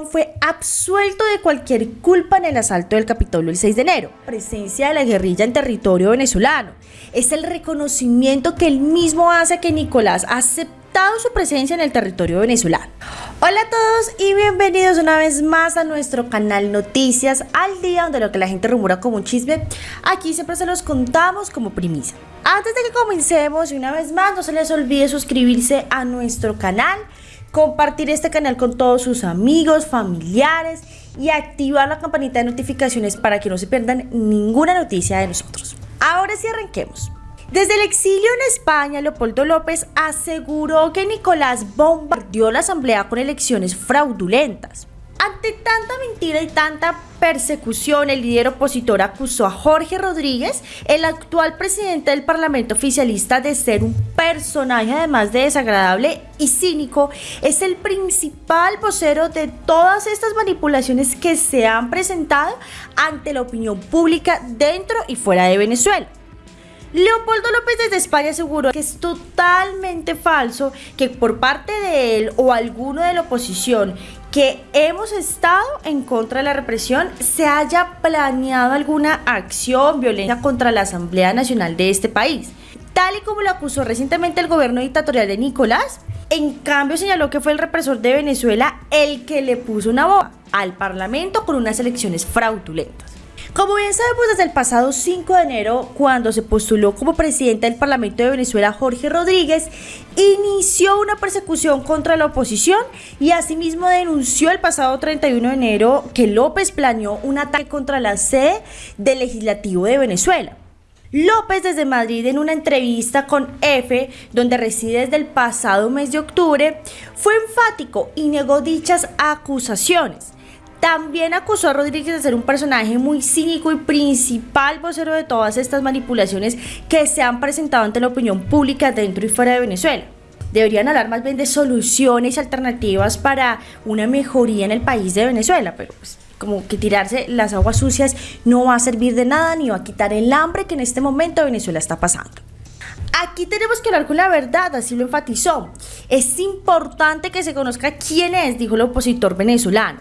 fue absuelto de cualquier culpa en el asalto del Capitolio el 6 de enero. Presencia de la guerrilla en territorio venezolano. Es el reconocimiento que él mismo hace que Nicolás ha aceptado su presencia en el territorio venezolano. Hola a todos y bienvenidos una vez más a nuestro canal Noticias al Día, donde lo que la gente rumora como un chisme, aquí siempre se los contamos como primicia. Antes de que comencemos, una vez más, no se les olvide suscribirse a nuestro canal, compartir este canal con todos sus amigos, familiares y activar la campanita de notificaciones para que no se pierdan ninguna noticia de nosotros. Ahora sí arranquemos. Desde el exilio en España, Leopoldo López aseguró que Nicolás bombardeó la asamblea con elecciones fraudulentas. Ante tanta mentira y tanta persecución, el líder opositor acusó a Jorge Rodríguez, el actual presidente del Parlamento oficialista, de ser un personaje además de desagradable y cínico. Es el principal vocero de todas estas manipulaciones que se han presentado ante la opinión pública dentro y fuera de Venezuela. Leopoldo López desde España aseguró que es totalmente falso que por parte de él o alguno de la oposición que hemos estado en contra de la represión se haya planeado alguna acción violenta contra la Asamblea Nacional de este país. Tal y como lo acusó recientemente el gobierno dictatorial de Nicolás, en cambio señaló que fue el represor de Venezuela el que le puso una boca al Parlamento con unas elecciones fraudulentas. Como bien sabemos, desde el pasado 5 de enero, cuando se postuló como presidente del Parlamento de Venezuela Jorge Rodríguez, inició una persecución contra la oposición y asimismo denunció el pasado 31 de enero que López planeó un ataque contra la sede del legislativo de Venezuela. López desde Madrid en una entrevista con EFE, donde reside desde el pasado mes de octubre, fue enfático y negó dichas acusaciones. También acusó a Rodríguez de ser un personaje muy cínico y principal vocero de todas estas manipulaciones que se han presentado ante la opinión pública dentro y fuera de Venezuela. Deberían hablar más bien de soluciones alternativas para una mejoría en el país de Venezuela, pero pues como que tirarse las aguas sucias no va a servir de nada ni va a quitar el hambre que en este momento Venezuela está pasando. Aquí tenemos que hablar con la verdad, así lo enfatizó. Es importante que se conozca quién es, dijo el opositor venezolano.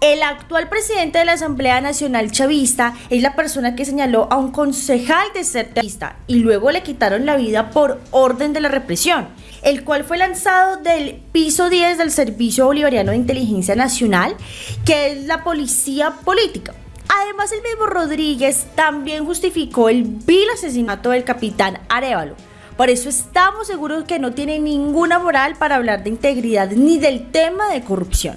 El actual presidente de la Asamblea Nacional Chavista es la persona que señaló a un concejal de ser terrorista y luego le quitaron la vida por orden de la represión, el cual fue lanzado del piso 10 del Servicio Bolivariano de Inteligencia Nacional, que es la policía política. Además, el mismo Rodríguez también justificó el vil asesinato del capitán Arevalo. Por eso estamos seguros que no tiene ninguna moral para hablar de integridad ni del tema de corrupción.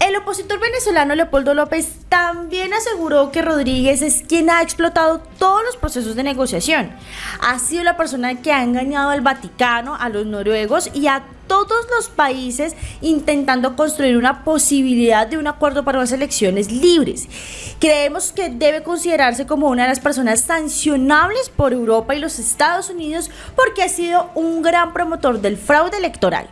El opositor venezolano Leopoldo López también aseguró que Rodríguez es quien ha explotado todos los procesos de negociación. Ha sido la persona que ha engañado al Vaticano, a los noruegos y a todos los países intentando construir una posibilidad de un acuerdo para unas elecciones libres. Creemos que debe considerarse como una de las personas sancionables por Europa y los Estados Unidos porque ha sido un gran promotor del fraude electoral.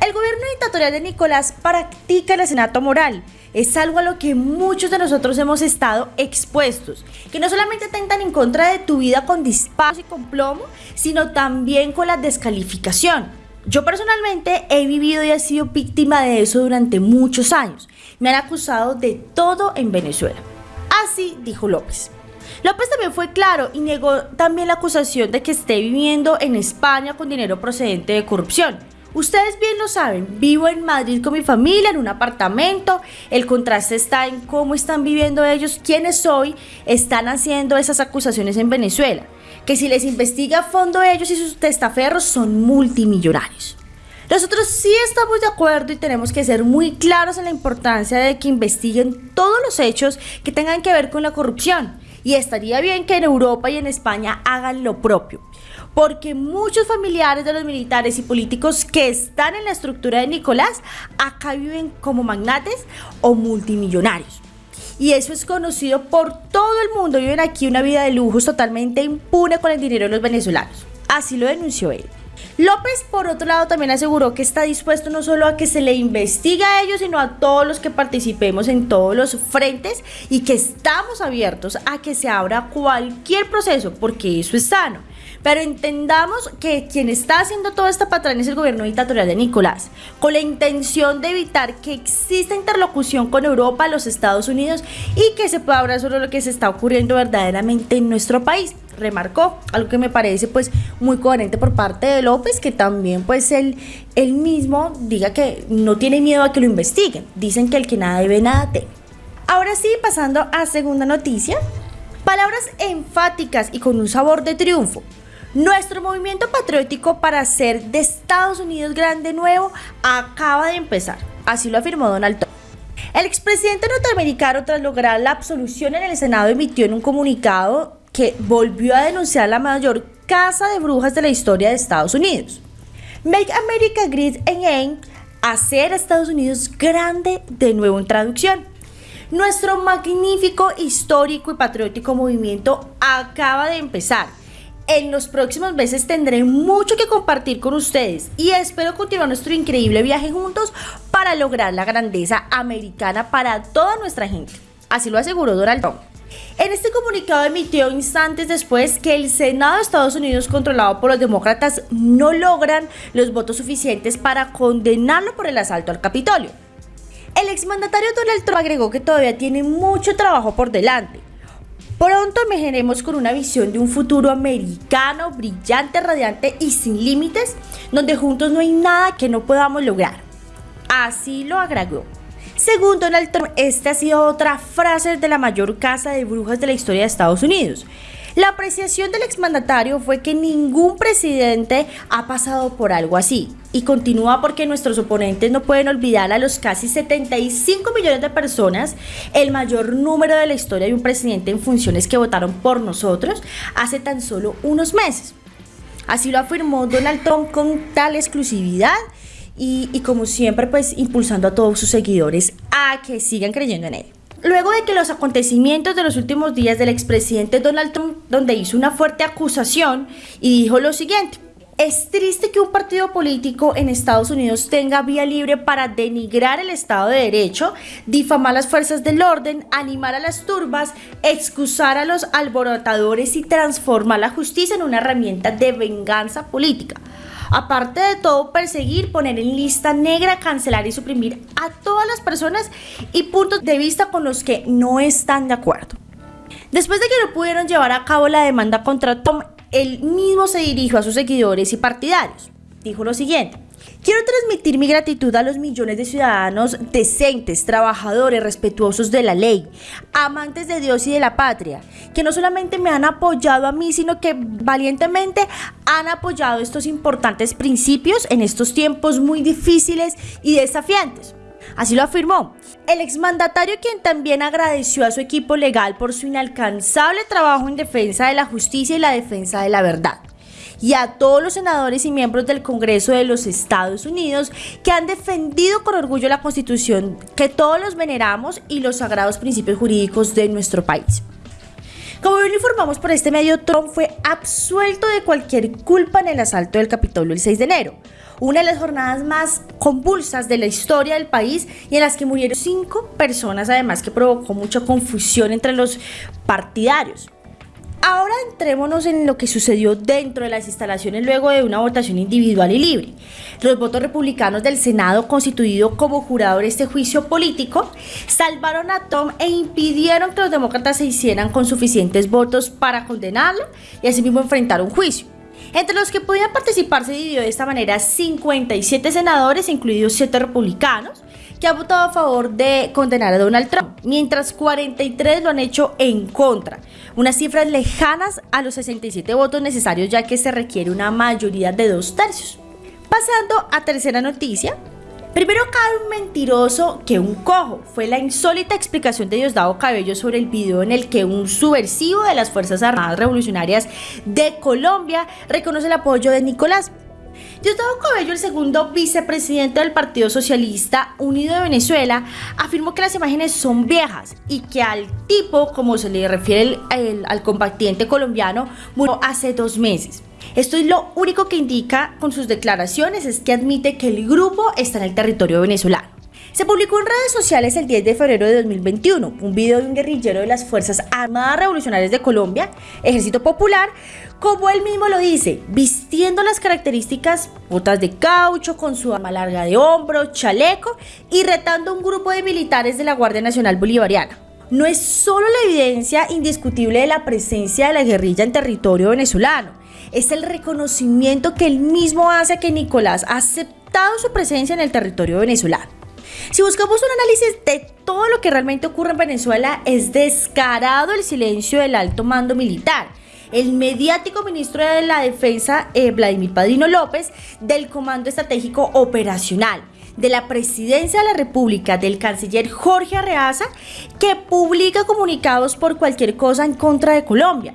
El gobierno dictatorial de Nicolás practica el asesinato moral. Es algo a lo que muchos de nosotros hemos estado expuestos, que no solamente tentan en contra de tu vida con disparos y con plomo, sino también con la descalificación. Yo personalmente he vivido y he sido víctima de eso durante muchos años. Me han acusado de todo en Venezuela. Así dijo López. López también fue claro y negó también la acusación de que esté viviendo en España con dinero procedente de corrupción. Ustedes bien lo saben, vivo en Madrid con mi familia, en un apartamento. El contraste está en cómo están viviendo ellos, quiénes hoy están haciendo esas acusaciones en Venezuela. Que si les investiga a fondo ellos y sus testaferros son multimillonarios. Nosotros sí estamos de acuerdo y tenemos que ser muy claros en la importancia de que investiguen todos los hechos que tengan que ver con la corrupción. Y estaría bien que en Europa y en España hagan lo propio porque muchos familiares de los militares y políticos que están en la estructura de Nicolás acá viven como magnates o multimillonarios. Y eso es conocido por todo el mundo. Viven aquí una vida de lujos totalmente impune con el dinero de los venezolanos. Así lo denunció él. López, por otro lado, también aseguró que está dispuesto no solo a que se le investigue a ellos, sino a todos los que participemos en todos los frentes y que estamos abiertos a que se abra cualquier proceso, porque eso es sano. Pero entendamos que quien está haciendo toda esta patraña es el gobierno dictatorial de Nicolás, con la intención de evitar que exista interlocución con Europa, los Estados Unidos y que se pueda hablar sobre lo que se está ocurriendo verdaderamente en nuestro país. Remarcó algo que me parece pues muy coherente por parte de López, que también pues él, él mismo diga que no tiene miedo a que lo investiguen. Dicen que el que nada debe, nada teme. Ahora sí, pasando a segunda noticia. Palabras enfáticas y con un sabor de triunfo. Nuestro movimiento patriótico para hacer de Estados Unidos grande nuevo acaba de empezar, así lo afirmó Donald Trump. El expresidente norteamericano, tras lograr la absolución en el Senado, emitió en un comunicado que volvió a denunciar la mayor casa de brujas de la historia de Estados Unidos. Make America Great Again, hacer Estados Unidos grande de nuevo en traducción. Nuestro magnífico, histórico y patriótico movimiento acaba de empezar en los próximos meses tendré mucho que compartir con ustedes y espero continuar nuestro increíble viaje juntos para lograr la grandeza americana para toda nuestra gente. Así lo aseguró Donald Trump. En este comunicado emitió instantes después que el Senado de Estados Unidos, controlado por los demócratas, no logran los votos suficientes para condenarlo por el asalto al Capitolio. El exmandatario Donald Trump agregó que todavía tiene mucho trabajo por delante Pronto emergeremos con una visión de un futuro americano, brillante, radiante y sin límites, donde juntos no hay nada que no podamos lograr. Así lo agregó. Según Donald Trump, esta ha sido otra frase de la mayor casa de brujas de la historia de Estados Unidos. La apreciación del exmandatario fue que ningún presidente ha pasado por algo así y continúa porque nuestros oponentes no pueden olvidar a los casi 75 millones de personas, el mayor número de la historia de un presidente en funciones que votaron por nosotros hace tan solo unos meses. Así lo afirmó Donald Trump con tal exclusividad y, y como siempre pues impulsando a todos sus seguidores a que sigan creyendo en él. Luego de que los acontecimientos de los últimos días del expresidente Donald Trump, donde hizo una fuerte acusación y dijo lo siguiente, es triste que un partido político en Estados Unidos tenga vía libre para denigrar el Estado de Derecho, difamar las fuerzas del orden, animar a las turbas, excusar a los alborotadores y transformar la justicia en una herramienta de venganza política. Aparte de todo, perseguir, poner en lista negra, cancelar y suprimir a todas las personas y puntos de vista con los que no están de acuerdo. Después de que no pudieron llevar a cabo la demanda contra Tom, él mismo se dirigió a sus seguidores y partidarios. Dijo lo siguiente. Quiero transmitir mi gratitud a los millones de ciudadanos decentes, trabajadores, respetuosos de la ley, amantes de Dios y de la patria, que no solamente me han apoyado a mí, sino que valientemente han apoyado estos importantes principios en estos tiempos muy difíciles y desafiantes. Así lo afirmó. El exmandatario quien también agradeció a su equipo legal por su inalcanzable trabajo en defensa de la justicia y la defensa de la verdad y a todos los senadores y miembros del Congreso de los Estados Unidos que han defendido con orgullo la Constitución que todos los veneramos y los sagrados principios jurídicos de nuestro país. Como bien informamos por este medio, Trump fue absuelto de cualquier culpa en el asalto del Capitolio el 6 de enero, una de las jornadas más convulsas de la historia del país y en las que murieron cinco personas, además que provocó mucha confusión entre los partidarios. Ahora entrémonos en lo que sucedió dentro de las instalaciones luego de una votación individual y libre. Los votos republicanos del Senado, constituido como jurado de este juicio político, salvaron a Tom e impidieron que los demócratas se hicieran con suficientes votos para condenarlo y asimismo enfrentar un juicio. Entre los que podían participar se dividió de esta manera 57 senadores, incluidos 7 republicanos, que han votado a favor de condenar a Donald Trump, mientras 43 lo han hecho en contra, unas cifras lejanas a los 67 votos necesarios ya que se requiere una mayoría de dos tercios. Pasando a tercera noticia, Primero cae un mentiroso que un cojo. Fue la insólita explicación de Diosdado Cabello sobre el video en el que un subversivo de las Fuerzas Armadas Revolucionarias de Colombia reconoce el apoyo de Nicolás. Diosdado Cabello, el segundo vicepresidente del Partido Socialista Unido de Venezuela, afirmó que las imágenes son viejas y que al tipo, como se le refiere al combatiente colombiano, murió hace dos meses. Esto es lo único que indica con sus declaraciones, es que admite que el grupo está en el territorio venezolano. Se publicó en redes sociales el 10 de febrero de 2021 un video de un guerrillero de las Fuerzas Armadas Revolucionarias de Colombia, Ejército Popular, como él mismo lo dice, vistiendo las características botas de caucho con su arma larga de hombro, chaleco y retando a un grupo de militares de la Guardia Nacional Bolivariana. No es solo la evidencia indiscutible de la presencia de la guerrilla en territorio venezolano, es el reconocimiento que él mismo hace que Nicolás ha aceptado su presencia en el territorio venezolano. Si buscamos un análisis de todo lo que realmente ocurre en Venezuela, es descarado el silencio del alto mando militar. El mediático ministro de la Defensa, eh, Vladimir Padrino López, del Comando Estratégico Operacional, de la Presidencia de la República, del canciller Jorge Arreaza, que publica comunicados por cualquier cosa en contra de Colombia.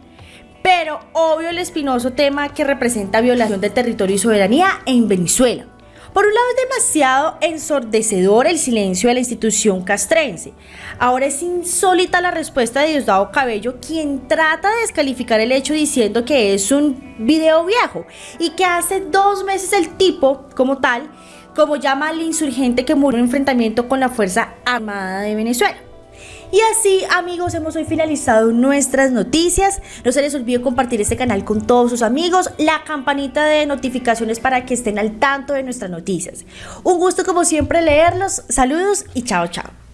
Pero obvio el espinoso tema que representa violación del territorio y soberanía en Venezuela. Por un lado es demasiado ensordecedor el silencio de la institución castrense. Ahora es insólita la respuesta de Diosdado Cabello, quien trata de descalificar el hecho diciendo que es un video viejo y que hace dos meses el tipo, como tal, como llama al insurgente que murió en enfrentamiento con la Fuerza Armada de Venezuela. Y así, amigos, hemos hoy finalizado nuestras noticias. No se les olvide compartir este canal con todos sus amigos, la campanita de notificaciones para que estén al tanto de nuestras noticias. Un gusto como siempre leerlos. Saludos y chao, chao.